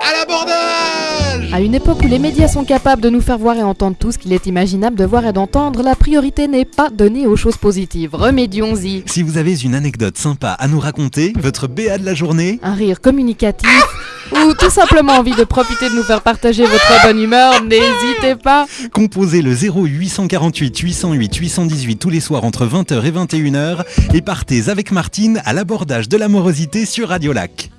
À l'abordage À une époque où les médias sont capables de nous faire voir et entendre tout ce qu'il est imaginable de voir et d'entendre, la priorité n'est pas donnée aux choses positives. Remédions-y. Si vous avez une anecdote sympa à nous raconter, votre BA de la journée, Un rire communicatif ou tout simplement envie de profiter de nous faire partager votre bonne humeur, n'hésitez pas. composez le 0848 808 818 tous les soirs entre 20h et 21h et partez avec Martine à l'abordage de l'amorosité sur Radio Lac.